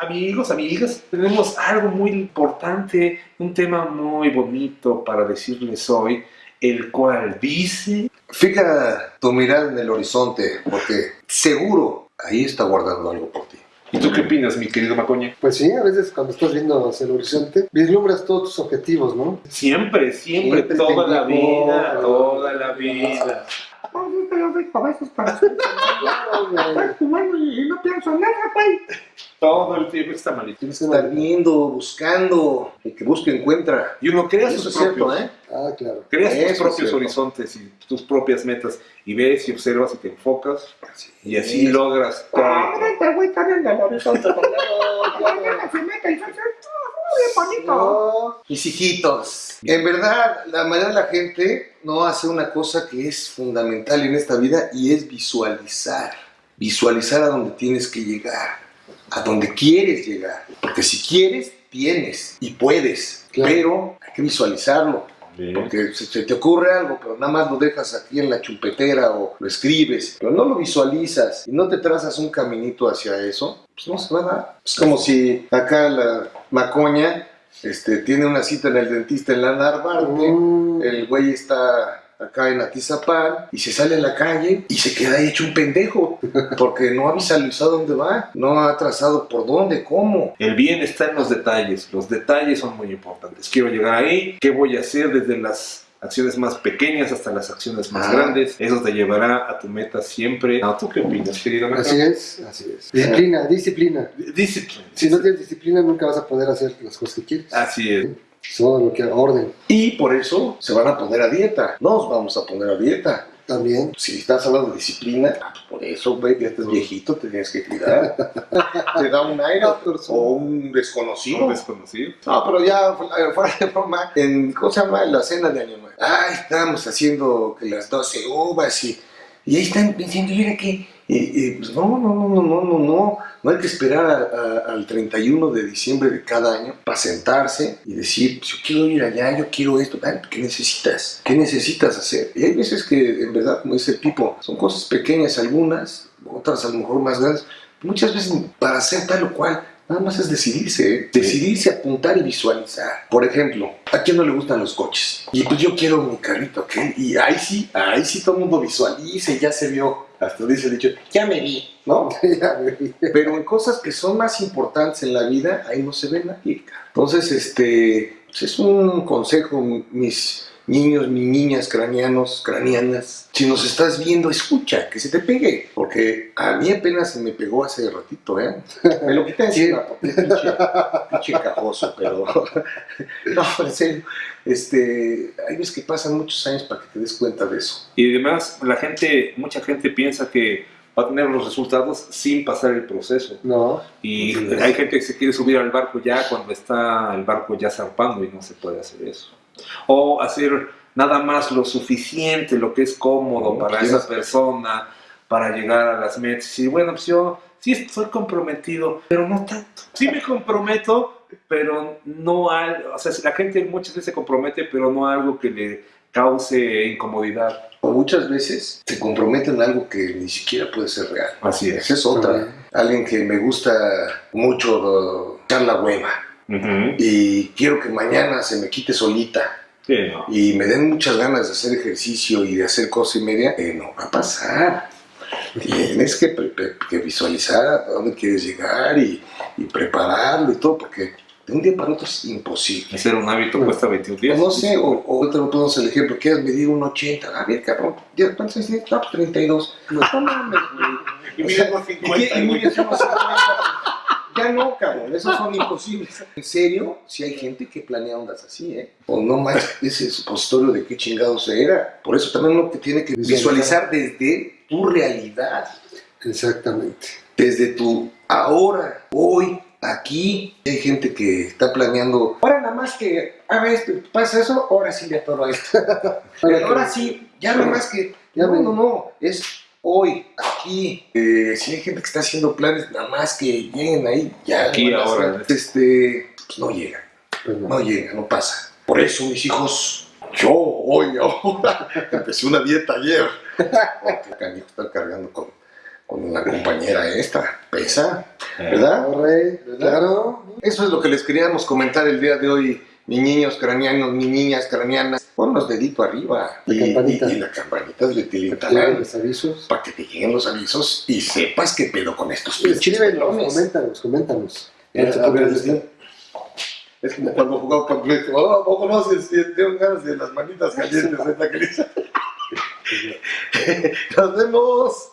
amigos, amigas, tenemos algo muy importante, un tema muy bonito para decirles hoy, el cual dice... Fija tu mirada en el horizonte, porque seguro ahí está guardando algo por ti. ¿Y tú qué opinas, mi querido Macoña? Pues sí, a veces cuando estás viendo hacia el horizonte, vislumbras todos tus objetivos, ¿no? Siempre, siempre, Siempre toda la vida, toda la vida. Y no pienso en nada, güey. Todo el tiempo está malito. Tienes que estar viendo, buscando, el que busca encuentra. Y uno crea Eso sus es cierto, propios, ¿eh? Ah, claro. creas Eso tus propios horizontes y tus propias metas y ves y observas y te enfocas y así es. logras todo. este güey está el horizonte. Bonito. No. Mis hijitos, en verdad, la mayoría de la gente no hace una cosa que es fundamental en esta vida y es visualizar. Visualizar a donde tienes que llegar, a donde quieres llegar. Porque si quieres, tienes y puedes, Claro. pero hay que visualizarlo. Porque se, se te ocurre algo, pero nada más lo dejas aquí en la chumpetera o lo escribes, pero no lo visualizas y no te trazas un caminito hacia eso, pues no se va a dar. Es como si acá la macoña este, tiene una cita en el dentista en la Narvarte, Mm. el güey está acá en Atizapán y se sale a la calle y se queda ahí hecho un pendejo porque no ha visualizado dónde va, no ha trazado por dónde, cómo. El bien está en los detalles, los detalles son muy importantes. Quiero llegar ahí, ¿qué voy a hacer desde las acciones más pequeñas hasta las acciones más Ah. grandes? Eso te llevará a tu meta siempre. No, ¿Tú qué opinas, querido? Así es, así es. Disciplina, disciplina. Discipline. Si no tienes disciplina, nunca vas a poder hacer las cosas que quieres. Así es. Todo lo que orden. Y por eso se van a poner a dieta, nos vamos a poner a dieta. También. Si estás hablando de disciplina, ah, pues por eso, güey, ya estás viejito, te tienes que cuidar. te da un aire o un desconocido. Un desconocido. No, pero ya eh, fuera de broma, en, ¿cómo se llama? La cena de Año Nuevo. Ay, estábamos haciendo que las 12 uvas y, y ahí están diciendo, ¿y ahora qué? Y, y, pues no, no, no, no, no, no, no, no hay que esperar a- a- al 31 de diciembre de cada año para sentarse y decir, pues yo quiero ir allá, yo quiero esto, ¿qué necesitas? ¿Qué necesitas hacer? Y hay veces que, en verdad, como dice Pipo, son cosas pequeñas algunas, otras a lo mejor más grandes, muchas veces para hacer tal o cual, nada más es decidirse, ¿eh? decidirse, apuntar y visualizar. Por ejemplo, ¿a quién no le gustan los coches? Y pues yo quiero mi carrito, ¿ok? Y ahí sí, ahí sí todo el mundo visualiza y ya se vio. Hasta dice el dicho, ya me vi, ¿no? Ya, güey. Pero en cosas que son más importantes en la vida, ahí no se ve nadie. Entonces, este, pues es un consejo, mis niños, mis niñas cranianos, cranianas. Si nos estás viendo, escucha, que se te pegue. Porque a mí apenas se me pegó hace ratito, ¿eh? Me lo quité encima, porque pinche, pinche cajoso, pero... no, en serio. Este, hay veces que pasan muchos años para que te des cuenta de eso. Y además, la gente, mucha gente piensa que va a tener los resultados sin pasar el proceso. No. Y Sí. hay gente que se quiere subir al barco ya cuando está el barco ya zarpando y no se puede hacer eso. O hacer nada más lo suficiente, lo que es cómodo Como para esa persona, para llegar a las metas. Y bueno, pues yo sí estoy comprometido, pero no tanto. Sí me comprometo, pero no algo, o sea, la gente muchas veces se compromete, pero no algo que le cause incomodidad. O muchas veces se comprometen en algo que ni siquiera puede ser real. Así es. Esa es otra. Alguien que me gusta mucho echar la hueva Y quiero que mañana se me quite solita Sí, no. y me den muchas ganas de hacer ejercicio y de hacer cosa y media, eh, no va a pasar. Tienes que, visualizar a dónde quieres llegar y, y prepararlo y todo, porque de un día para otro es imposible. Hacer un hábito cuesta 21 días. No sé, o, o te lo ponemos el ejemplo, quieres medir un 80, a ver, cabrón, ¿ya ¿cuántos años tienes? No, pues 32. No mames, güey. Y mides unos y 50, que- y güey. mides unos 50. Ya no, cabrón, esos son imposibles. En serio, si hay gente que planea ondas así, ¿eh? O no más ese supositorio de qué chingados era. Por eso también uno que tiene que visualizar desde tu realidad, Exactamente. desde tu ahora, hoy, aquí. Hay gente que está planeando, ahora nada más que haga esto, y pasa eso, ahora sí le atoro a esto. Pero ahora sí, ya nada más que, Ya no, no, no, es hoy, aquí. Eh, si hay gente que está haciendo planes, nada más que lleguen ahí, ya. Aquí, a ahora. hacer. Este, pues no llega, Pues no. no llega, no pasa. Por eso, mis hijos, yo hoy, ahora, empecé una dieta ayer. Porque canijo está cargando con, con la compañera esta, pesa, ¿verdad? Corre, claro. Eso es lo que les queríamos comentar el día de hoy, mis niños craneanos, mis niñas craneanas. Ponlos dedito arriba. La y, campanita. Y, y la campanita de avisos. para que te lleguen los avisos y sepas qué pedo con estos Escríbenos, pelones. coméntanos, coméntanos. Eh, a ver, es, es como cuando jugaba con Play. Oh, ¿a poco no se sienten ganas de las manitas calientes? es la dice. Nos vemos.